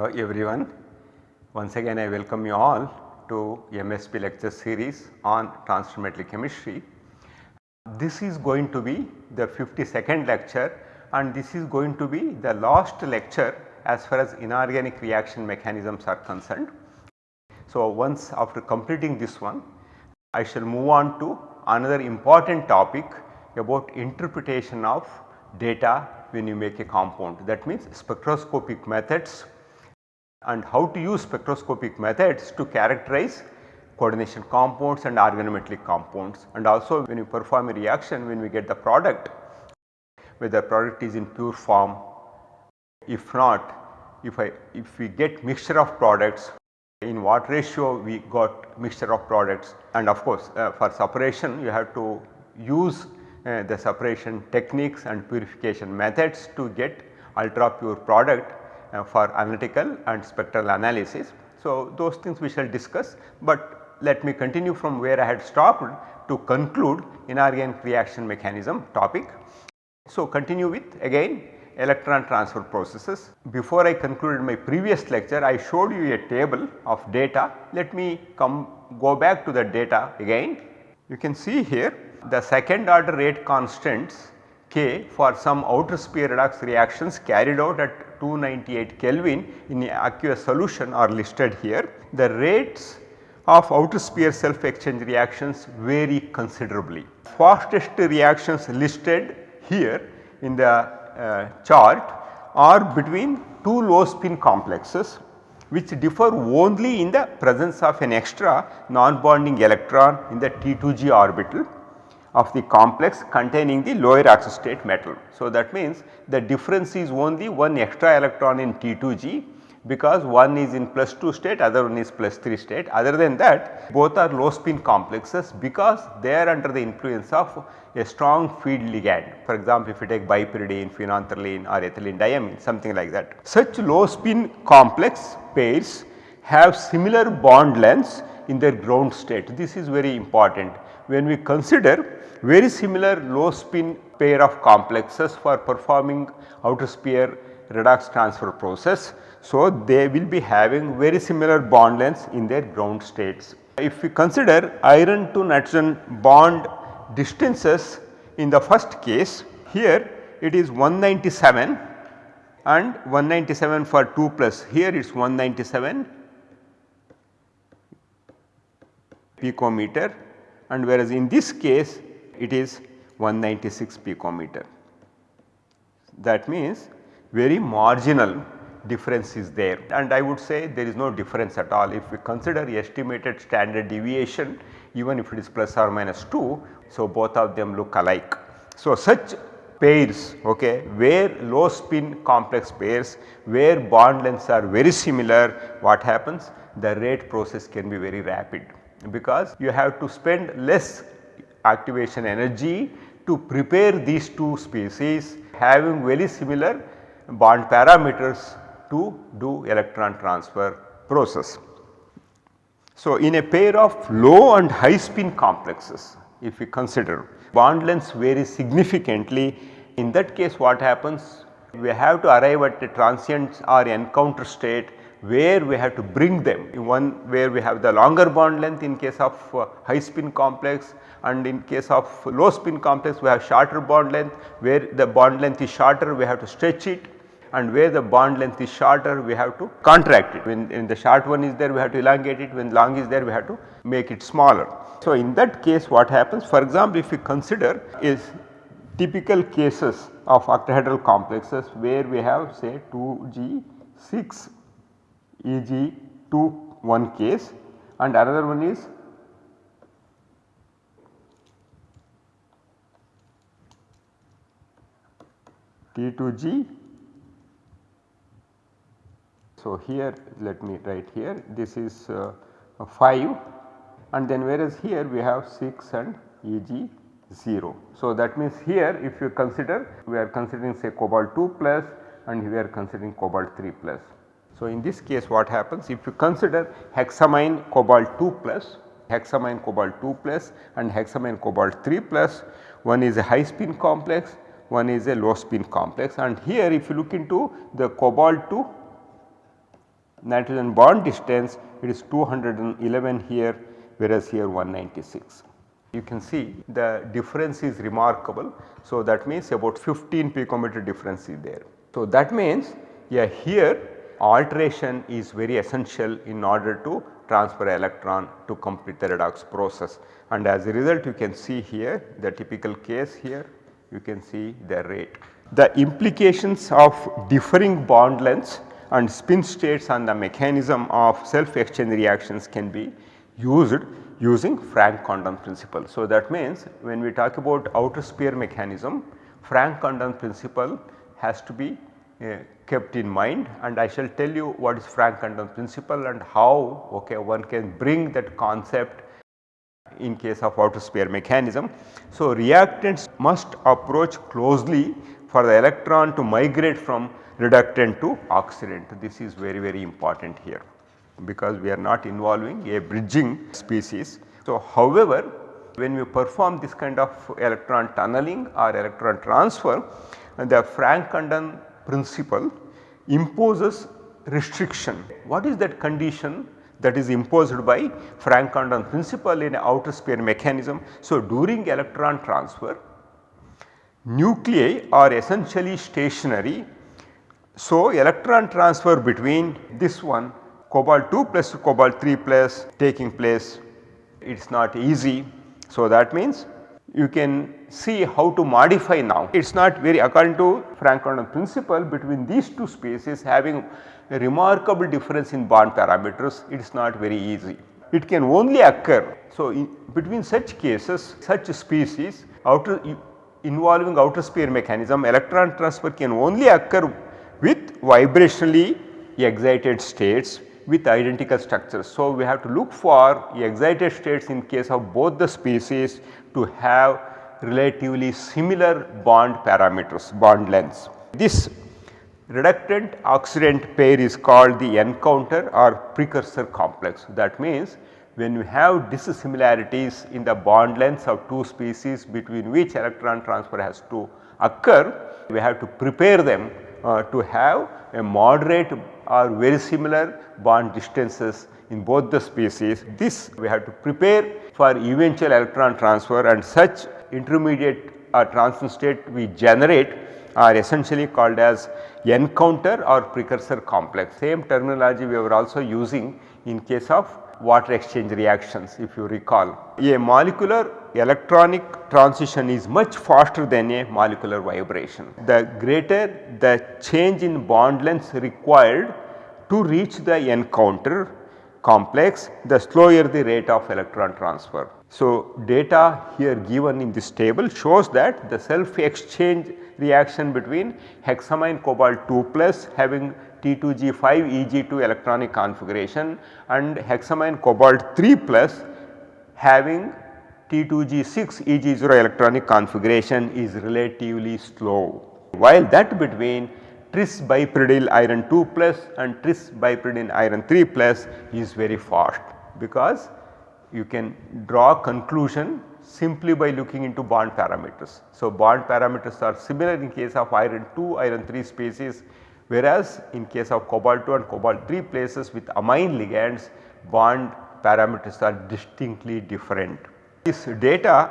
Hello everyone. Once again I welcome you all to MSP lecture series on transfer chemistry. This is going to be the 52nd lecture and this is going to be the last lecture as far as inorganic reaction mechanisms are concerned. So, once after completing this one I shall move on to another important topic about interpretation of data when you make a compound that means spectroscopic methods and how to use spectroscopic methods to characterize coordination compounds and organometallic compounds. And also when you perform a reaction when we get the product whether the product is in pure form if not if I if we get mixture of products in what ratio we got mixture of products. And of course uh, for separation you have to use uh, the separation techniques and purification methods to get ultra pure product Uh, for analytical and spectral analysis. So, those things we shall discuss, but let me continue from where I had stopped to conclude inorganic reaction mechanism topic. So, continue with again electron transfer processes. Before I concluded my previous lecture I showed you a table of data. Let me come go back to the data again. You can see here the second order rate constants K for some outer sphere redox reactions carried out at 298 Kelvin in the aqueous solution are listed here. The rates of outer sphere self exchange reactions vary considerably. Fastest reactions listed here in the uh, chart are between two low spin complexes which differ only in the presence of an extra non-bonding electron in the T2g orbital of the complex containing the lower oxide state metal. So, that means the difference is only one extra electron in T2G because one is in plus 2 state other one is plus 3 state other than that both are low spin complexes because they are under the influence of a strong field ligand. For example, if you take bipyridine, phenanthroline or ethylene diamine something like that. Such low spin complex pairs have similar bond lengths in their ground state. This is very important. When we consider very similar low spin pair of complexes for performing outer sphere redox transfer process. So, they will be having very similar bond lengths in their ground states. If we consider iron to nitrogen bond distances in the first case here it is 197 and 197 for 2 plus here it is 197 picometer and whereas in this case it is 196 picometer. That means very marginal difference is there and I would say there is no difference at all if we consider estimated standard deviation even if it is plus or minus 2. So, both of them look alike. So, such pairs okay, where low spin complex pairs where bond lengths are very similar what happens the rate process can be very rapid because you have to spend less activation energy to prepare these two species having very similar bond parameters to do electron transfer process. So, in a pair of low and high spin complexes if we consider bond lengths vary significantly in that case what happens we have to arrive at a transient or encounter state where we have to bring them. In one where we have the longer bond length in case of uh, high spin complex and in case of low spin complex we have shorter bond length. Where the bond length is shorter we have to stretch it. And where the bond length is shorter we have to contract it. When, when the short one is there we have to elongate it. When long is there we have to make it smaller. So, in that case what happens? For example if we consider is typical cases of octahedral complexes where we have say 2G 6 e.g. 2 one case and another one is T2G. So, here let me write here this is uh, 5 and then whereas here we have 6 and Eg 0. So, that means here if you consider we are considering say cobalt 2 plus and we are considering cobalt 3 plus. So, in this case what happens if you consider hexammine cobalt 2 plus, hexammine cobalt 2 plus and hexammine cobalt 3 plus one is a high spin complex, one is a low spin complex and here if you look into the cobalt 2 nitrogen bond distance it is 211 here whereas here 196. You can see the difference is remarkable. So, that means about 15 picometer difference is there. So, that means yeah, here alteration is very essential in order to transfer electron to complete the redox process and as a result you can see here the typical case here you can see the rate. The implications of differing bond lengths and spin states on the mechanism of self exchange reactions can be used using Franck-Condon principle. So, that means when we talk about outer sphere mechanism Franck-Condon principle has to be uh, kept in mind and I shall tell you what is Franck-Condon principle and how okay, one can bring that concept in case of outer sphere mechanism. So, reactants must approach closely for the electron to migrate from reductant to oxidant. This is very very important here because we are not involving a bridging species. So, however, when we perform this kind of electron tunneling or electron transfer the Franck-Condon principle imposes restriction. What is that condition that is imposed by Franck-Condon principle in outer sphere mechanism? So, during electron transfer nuclei are essentially stationary. So, electron transfer between this one cobalt 2 plus cobalt 3 plus taking place it is not easy. So, that means you can see how to modify now. It is not very according to Franck-Condon principle between these two species having a remarkable difference in bond parameters it is not very easy. It can only occur. So, between such cases such species outer involving outer sphere mechanism electron transfer can only occur with vibrationally excited states with identical structures. So, we have to look for excited states in case of both the species to have relatively similar bond parameters, bond lengths. This reductant oxidant pair is called the encounter or precursor complex. That means, when we have dissimilarities in the bond lengths of two species between which electron transfer has to occur, we have to prepare them uh, to have a moderate or very similar bond distances in both the species. This we have to prepare for eventual electron transfer and such intermediate or transition state we generate are essentially called as encounter or precursor complex. Same terminology we were also using in case of water exchange reactions if you recall. A molecular electronic transition is much faster than a molecular vibration. The greater the change in bond length required to reach the encounter complex the slower the rate of electron transfer. So, data here given in this table shows that the self exchange reaction between hexammine cobalt 2 plus having T2G5 Eg2 electronic configuration and hexammine cobalt 3 plus having T2G6 Eg0 electronic configuration is relatively slow. While that between tris bipyridine iron 2 plus and tris bipyridine iron 3 plus is very fast because you can draw conclusion simply by looking into bond parameters. So, bond parameters are similar in case of iron 2, iron 3 species whereas in case of cobalt 2 and cobalt 3 places with amine ligands bond parameters are distinctly different. This data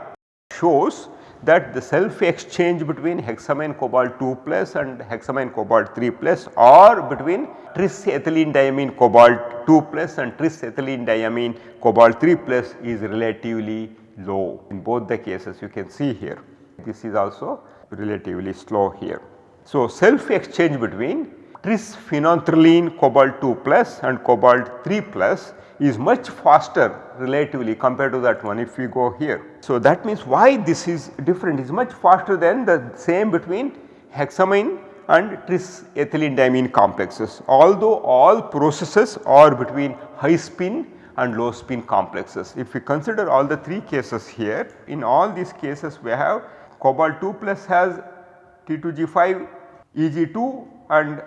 shows that the self exchange between hexamine cobalt 2 plus and hexamine cobalt 3 plus or between tris ethylene diamine cobalt 2 plus and tris ethylene diamine cobalt 3 plus is relatively low in both the cases you can see here. This is also relatively slow here. So, self exchange between tris phenanthroline cobalt 2 plus and cobalt 3 plus is much faster relatively compared to that one if we go here. So, that means why this is different is much faster than the same between hexamine and tris ethylene diamine complexes. Although all processes are between high spin and low spin complexes. If we consider all the 3 cases here in all these cases we have cobalt 2 plus has T2G5 Eg2 and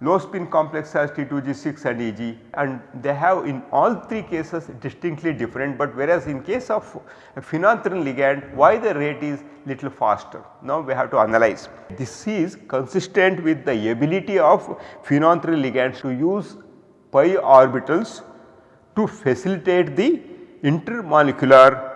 low spin complex has T2G6 and Eg and they have in all three cases distinctly different but whereas in case of phenanthroline ligand why the rate is little faster. Now we have to analyze. This is consistent with the ability of phenanthroline ligands to use pi orbitals to facilitate the intermolecular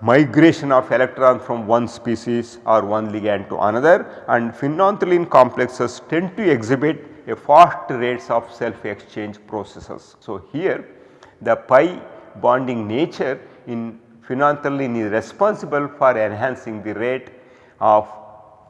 migration of electron from one species or one ligand to another and phenanthroline complexes tend to exhibit a fast rates of self exchange processes. So, here the pi bonding nature in phenanthroline is responsible for enhancing the rate of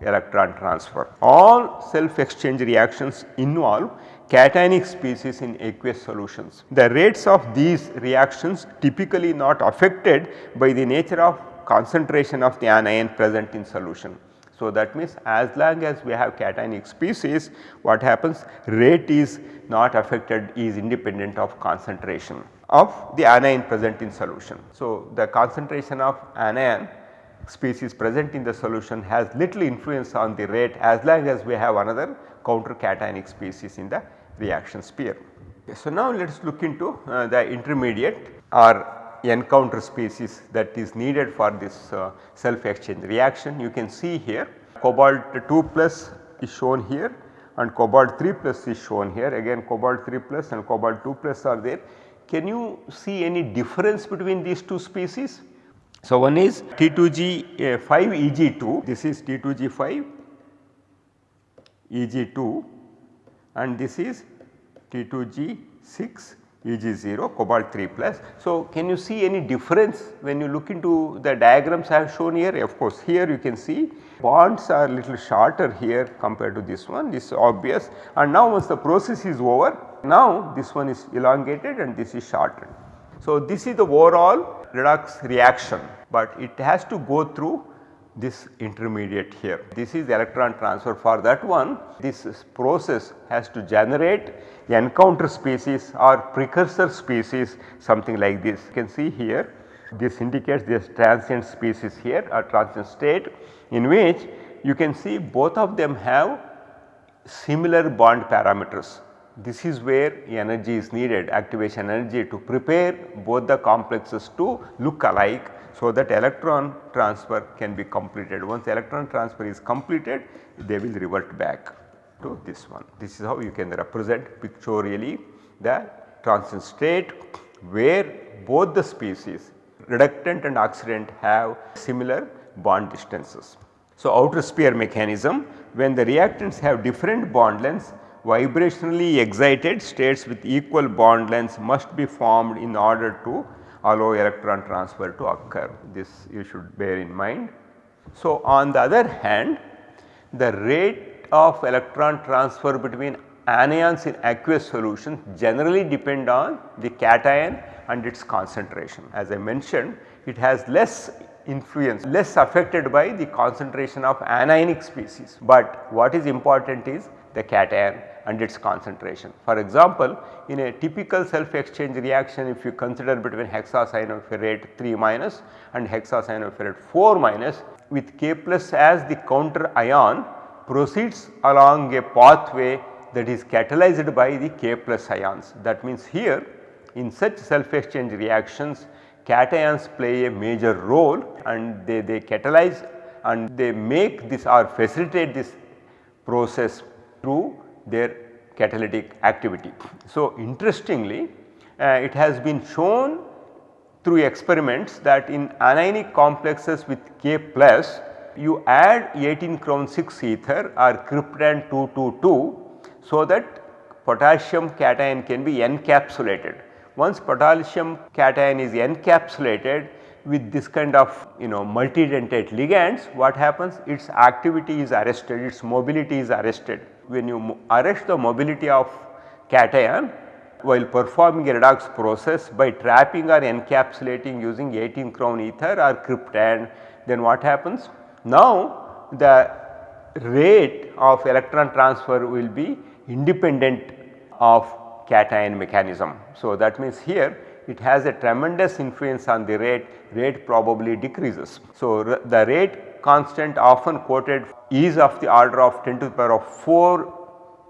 electron transfer. All self exchange reactions involve cationic species in aqueous solutions. The rates of these reactions typically not affected by the nature of concentration of the anion present in solution. So, that means as long as we have cationic species what happens rate is not affected is independent of concentration of the anion present in solution. So, the concentration of anion species present in the solution has little influence on the rate as long as we have another counter cationic species in the reaction sphere. Okay, so, now let us look into uh, the intermediate or encounter species that is needed for this uh, self exchange reaction. You can see here cobalt 2 plus is shown here and cobalt 3 plus is shown here again cobalt 3 plus and cobalt 2 plus are there. Can you see any difference between these two species? So, one is T2G uh, 5 Eg2 this is T2G5 Eg2 and this is T2G6 Eg0 cobalt 3 plus. So, can you see any difference when you look into the diagrams I have shown here of course here you can see bonds are little shorter here compared to this one this is obvious and now once the process is over now this one is elongated and this is shortened. So, this is the overall redox reaction, but it has to go through this intermediate here. This is electron transfer for that one this process has to generate encounter species or precursor species something like this. You can see here this indicates this transient species here or transient state in which you can see both of them have similar bond parameters. This is where energy is needed activation energy to prepare both the complexes to look alike so that electron transfer can be completed. Once electron transfer is completed they will revert back to this one. This is how you can represent pictorially the transition state where both the species reductant and oxidant have similar bond distances. So, outer sphere mechanism when the reactants have different bond lengths vibrationally excited states with equal bond lengths must be formed in order to allow electron transfer to occur. This you should bear in mind. So, on the other hand the rate of electron transfer between anions in aqueous solution generally depend on the cation and its concentration. As I mentioned it has less influence less affected by the concentration of anionic species, but what is important is the cation and its concentration. For example, in a typical self exchange reaction if you consider between hexacyanoferrate 3 minus and hexacyanoferrate 4 minus with K plus as the counter ion proceeds along a pathway that is catalyzed by the K plus ions. That means here in such self exchange reactions cations play a major role and they, they catalyze and they make this or facilitate this process through their catalytic activity. So, interestingly uh, it has been shown through experiments that in anionic complexes with K plus you add 18 crown 6 ether or cryptand 222 so that potassium cation can be encapsulated. Once potassium cation is encapsulated with this kind of you know multidentate ligands what happens its activity is arrested its mobility is arrested when you arrest the mobility of cation while performing a redox process by trapping or encapsulating using 18 crown ether or cryptand then what happens? Now the rate of electron transfer will be independent of cation mechanism. So that means here it has a tremendous influence on the rate, rate probably decreases. So the rate constant often quoted is of the order of 10 to the power of 4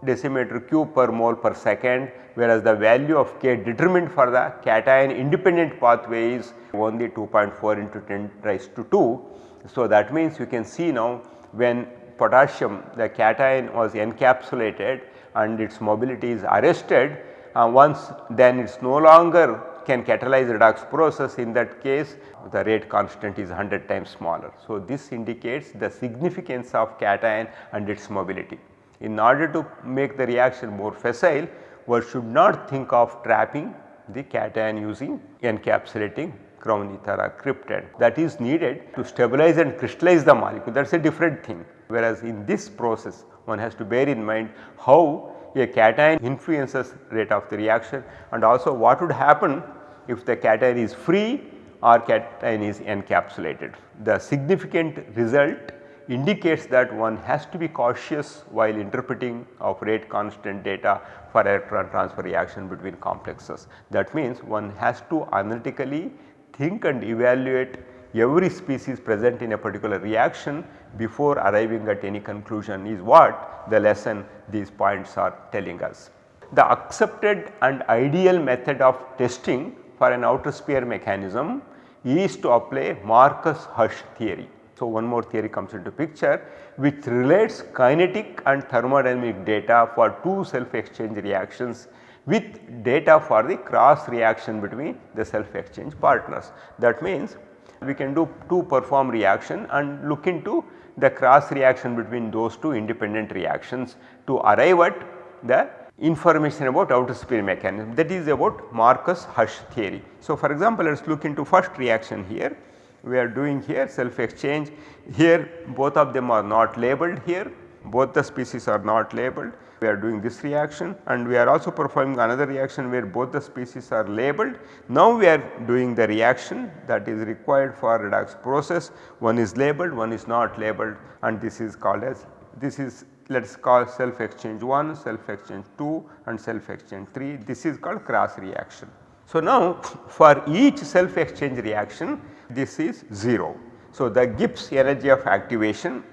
decimeter cube per mole per second whereas the value of K determined for the cation independent pathway is only 2.4 into 10 raised to 2. So, that means you can see now when potassium the cation was encapsulated and its mobility is arrested uh, once then it is no longer can catalyze redox process in that case the rate constant is 100 times smaller. So, this indicates the significance of cation and its mobility. In order to make the reaction more facile one should not think of trapping the cation using encapsulating crown ether or cryptand that is needed to stabilize and crystallize the molecule that is a different thing. Whereas, in this process one has to bear in mind how a cation influences rate of the reaction and also what would happen if the cation is free or cation is encapsulated. The significant result indicates that one has to be cautious while interpreting of rate constant data for electron transfer reaction between complexes. That means one has to analytically think and evaluate every species present in a particular reaction before arriving at any conclusion is what the lesson these points are telling us. The accepted and ideal method of testing for an outer sphere mechanism is to apply Marcus-Hush theory. So, one more theory comes into picture which relates kinetic and thermodynamic data for two self exchange reactions with data for the cross reaction between the self exchange partners. That means, we can do two perform reaction and look into the cross reaction between those two independent reactions to arrive at the information about outer sphere mechanism. That is about Marcus Hush theory. So, for example, let us look into first reaction here. We are doing here self exchange. Here both of them are not labeled here. Both the species are not labeled we are doing this reaction and we are also performing another reaction where both the species are labeled. Now we are doing the reaction that is required for redox process one is labeled one is not labeled and this is called as this is let us call self exchange 1, self exchange 2 and self exchange 3 this is called cross reaction. So, now for each self exchange reaction this is 0. So, the Gibbs energy of activation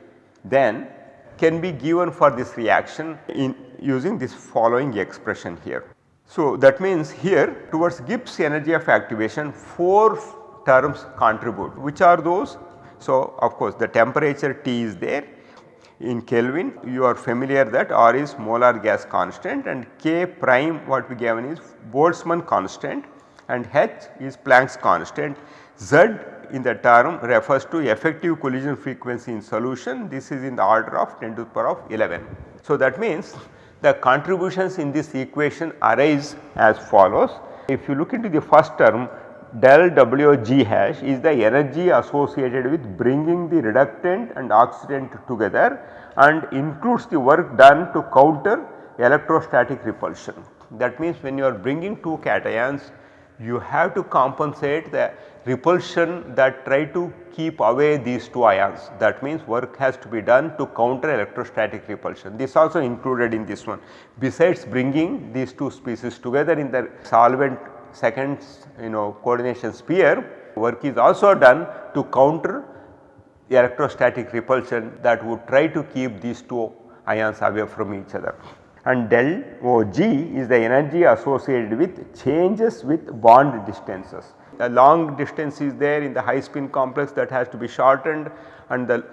then can be given for this reaction in using this following expression here. So, that means here towards Gibbs energy of activation 4 terms contribute which are those. So, of course, the temperature T is there in Kelvin you are familiar that R is molar gas constant and K prime what we given is Boltzmann constant and H is Planck's constant. Z in the term refers to effective collision frequency in solution this is in the order of 10 to the power of 11. So, that means the contributions in this equation arise as follows. If you look into the first term del W G hash is the energy associated with bringing the reductant and oxidant together and includes the work done to counter electrostatic repulsion. That means when you are bringing two cations you have to compensate the repulsion that try to keep away these two ions that means work has to be done to counter electrostatic repulsion. This also included in this one besides bringing these two species together in the solvent second you know coordination sphere work is also done to counter electrostatic repulsion that would try to keep these two ions away from each other. And del OG is the energy associated with changes with bond distances. A long distance is there in the high spin complex that has to be shortened and the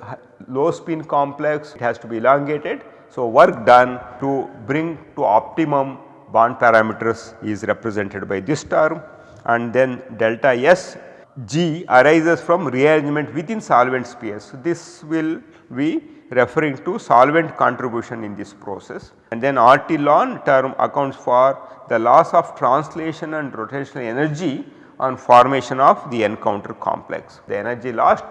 low spin complex it has to be elongated. So, work done to bring to optimum bond parameters is represented by this term and then delta S G arises from rearrangement within solvent spheres. So, this will be referring to solvent contribution in this process and then RT ln term accounts for the loss of translation and rotational energy on formation of the encounter complex. The energy lost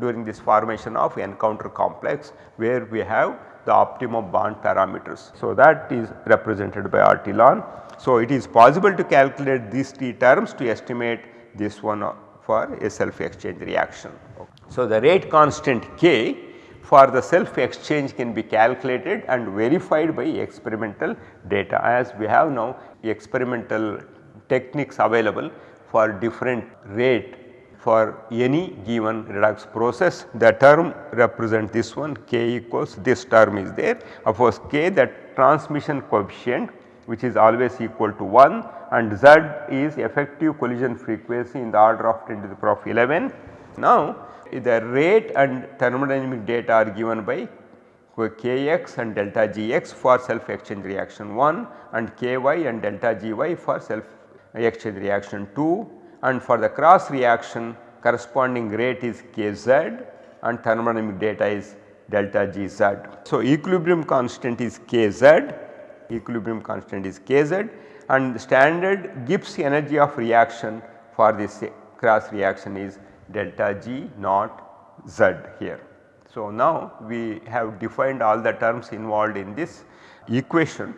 during this formation of encounter complex where we have the optimum bond parameters. So, that is represented by RT ln. So, it is possible to calculate these three terms to estimate this one for a self exchange reaction. So, the rate constant K for the self exchange can be calculated and verified by experimental data as we have now experimental techniques available for different rate for any given redox process the term represent this one k equals this term is there of course k that transmission coefficient which is always equal to 1 and z is effective collision frequency in the order of 10 to the power of 11. Now the rate and thermodynamic data are given by Kx and delta Gx for self exchange reaction 1 and Ky and delta Gy for self exchange reaction 2 and for the cross reaction corresponding rate is Kz and thermodynamic data is delta Gz. So, equilibrium constant is Kz, equilibrium constant is Kz and standard Gibbs energy of reaction for this cross reaction is delta G naught Z here. So, now we have defined all the terms involved in this equation.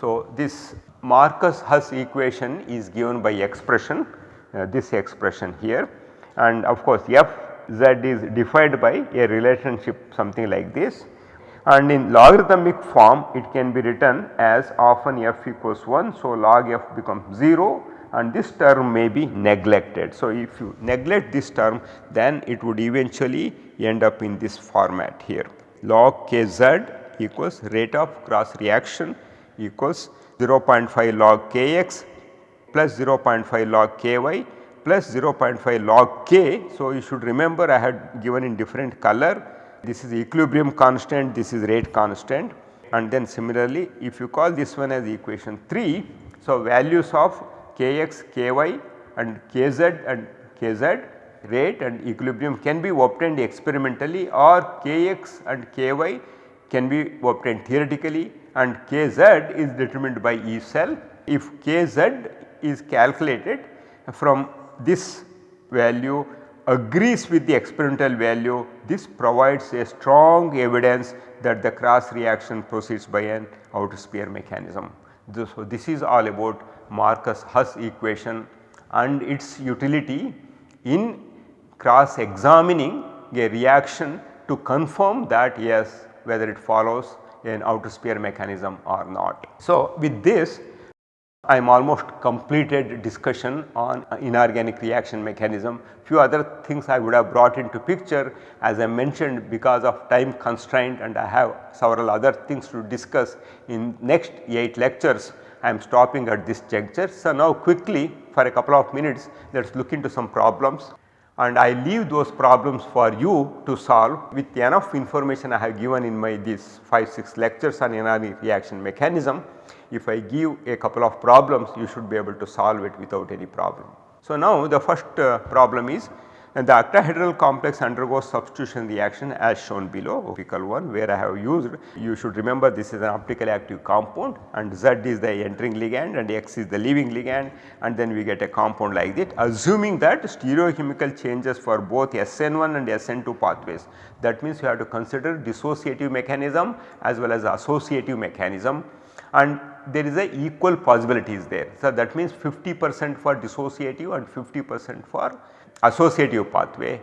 So, this Marcus Hush equation is given by expression uh, this expression here and of course f z is defined by a relationship something like this and in logarithmic form it can be written as often f equals 1. So, log f becomes 0 and this term may be neglected. So, if you neglect this term then it would eventually end up in this format here log kz equals rate of cross reaction equals 0.5 log kx plus 0.5 log ky plus 0.5 log k. So, you should remember I had given in different color this is equilibrium constant this is rate constant and then similarly if you call this one as equation 3. So, values of kx, ky and kz and kz rate and equilibrium can be obtained experimentally or kx and ky can be obtained theoretically and kz is determined by E cell. If kz is calculated from this value agrees with the experimental value this provides a strong evidence that the cross reaction proceeds by an outer sphere mechanism. So, this is all about Marcus Hush equation and its utility in cross examining a reaction to confirm that yes whether it follows an outer sphere mechanism or not. So, with this I am almost completed discussion on inorganic reaction mechanism. Few other things I would have brought into picture as I mentioned because of time constraint and I have several other things to discuss in next 8 lectures. I am stopping at this juncture. So, now quickly for a couple of minutes let us look into some problems and I leave those problems for you to solve with the enough information I have given in my these 5 6 lectures on inorganic reaction mechanism. If I give a couple of problems you should be able to solve it without any problem. So, now the first uh, problem is and the octahedral complex undergoes substitution reaction as shown below optical one where I have used you should remember this is an optically active compound and Z is the entering ligand and X is the leaving ligand. And then we get a compound like that assuming that stereochemical changes for both SN1 and SN2 pathways. That means you have to consider dissociative mechanism as well as associative mechanism. And there is a equal possibilities there. So, that means 50 percent for dissociative and 50 percent for associative pathway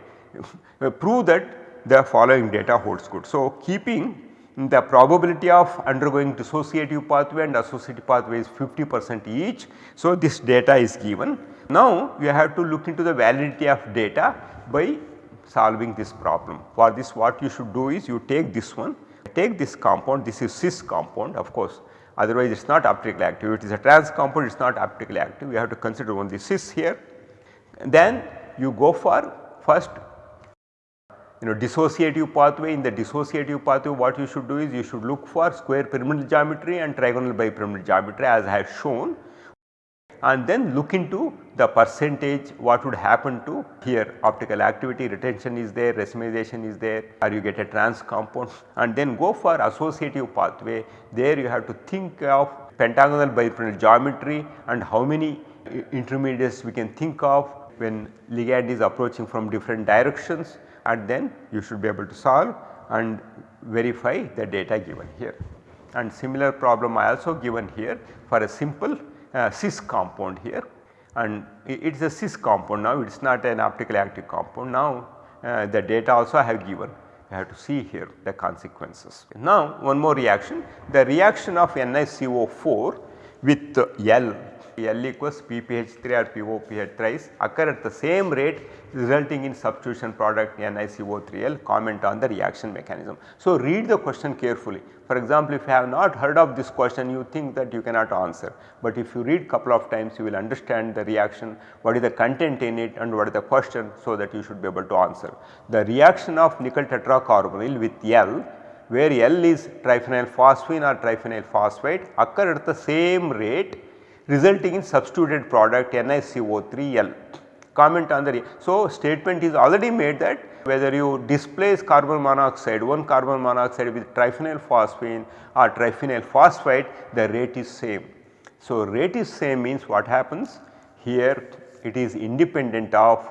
prove that the following data holds good. So, keeping the probability of undergoing dissociative pathway and associative pathway is 50 percent each. So, this data is given. Now, you have to look into the validity of data by solving this problem. For this what you should do is you take this one, take this compound this is cis compound of course otherwise it is not optically active it is a trans compound it is not optically active you have to consider only cis here. Then you go for first you know dissociative pathway. In the dissociative pathway what you should do is you should look for square pyramidal geometry and trigonal bipyramidal geometry as I have shown. And then look into the percentage what would happen to here. Optical activity retention is there racemization is there or you get a trans compound. And then go for associative pathway. There you have to think of pentagonal bipyramidal geometry and how many intermediates we can think of when ligand is approaching from different directions and then you should be able to solve and verify the data given here. And similar problem I also given here for a simple uh, cis compound here and it is a cis compound now it is not an optically active compound now uh, the data also I have given you have to see here the consequences. Now one more reaction the reaction of NiCO4 with L L equals PPH3 or POPH thrice occur at the same rate resulting in substitution product NiCO3L comment on the reaction mechanism. So, read the question carefully for example, if you have not heard of this question you think that you cannot answer, but if you read couple of times you will understand the reaction what is the content in it and what is the question so that you should be able to answer. The reaction of nickel tetracarbonyl with L where L is triphenyl phosphine or triphenyl phosphate occur at the same rate resulting in substituted product NiCO3L. Comment on the so statement is already made that whether you displace carbon monoxide one carbon monoxide with triphenyl phosphine or triphenyl phosphate the rate is same. So, rate is same means what happens here it is independent of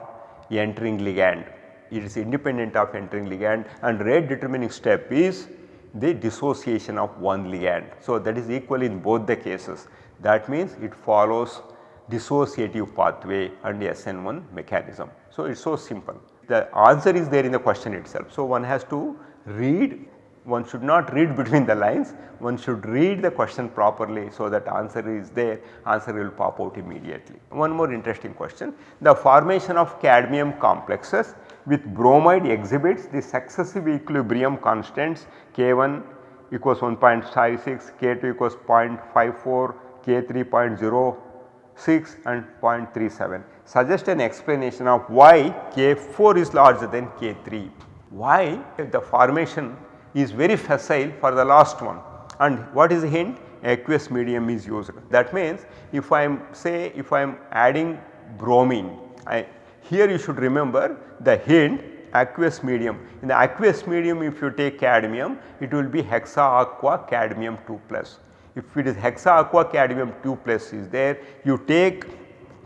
entering ligand it is independent of entering ligand and rate determining step is the dissociation of one ligand. So, that is equal in both the cases that means it follows dissociative pathway and the SN1 mechanism. So, it is so simple the answer is there in the question itself. So, one has to read one should not read between the lines one should read the question properly so that answer is there answer will pop out immediately. One more interesting question the formation of cadmium complexes with bromide exhibits the successive equilibrium constants K1 equals 1.56, K2 equals 0.54, K3 0.06 and 0.37. Suggest an explanation of why K4 is larger than K3. Why the formation is very facile for the last one and what is the hint? Aqueous medium is used. That means if I am say if I am adding bromine I, here you should remember the hint aqueous medium. In the aqueous medium if you take cadmium it will be hexa aqua cadmium 2 plus. If it is hexa aqua cadmium 2 plus is there you take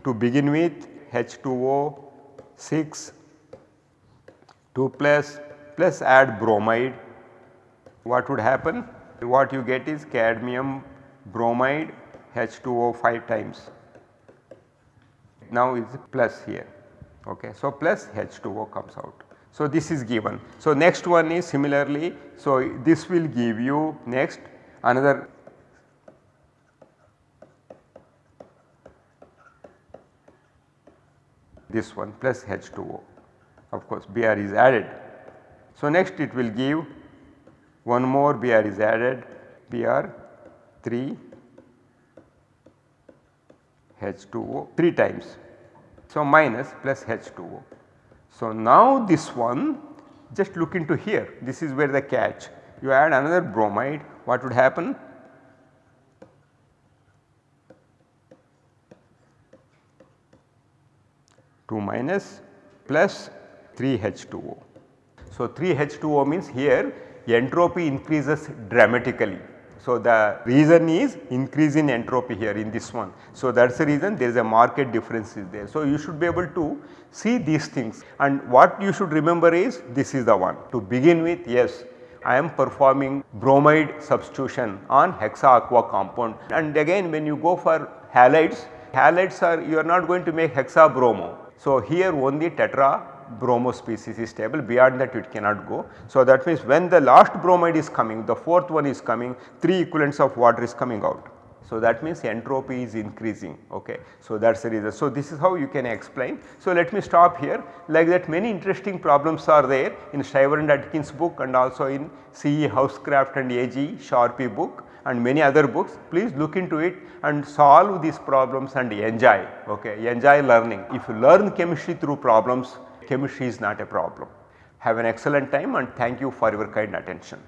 to begin with H2O 6 2 plus plus add bromide what would happen? What you get is cadmium bromide H2O 5 times now is plus here okay. So, plus H2O comes out. So, this is given. So, next one is similarly, so this will give you next another this one plus H2O of course Br is added. So, next it will give one more Br is added Br 3 H2O 3 times so, minus plus H2O. So, now this one just look into here this is where the catch you add another bromide what would happen? Two minus plus 3 H2O. So, 3 H2O means here entropy increases dramatically so, the reason is increase in entropy here in this one. So, that is the reason there is a market difference is there. So, you should be able to see these things and what you should remember is this is the one to begin with yes I am performing bromide substitution on hexa aqua compound and again when you go for halides, halides are you are not going to make hexa bromo. So, here only tetra bromo species is stable beyond that it cannot go. So, that means when the last bromide is coming the fourth one is coming 3 equivalents of water is coming out. So, that means entropy is increasing ok. So, that is the reason. So, this is how you can explain. So, let me stop here like that many interesting problems are there in Shriver and Atkins book and also in CE Housecroft and AG Sharpe book and many other books please look into it and solve these problems and enjoy okay enjoy learning. If you learn chemistry through problems chemistry is not a problem. Have an excellent time and thank you for your kind attention.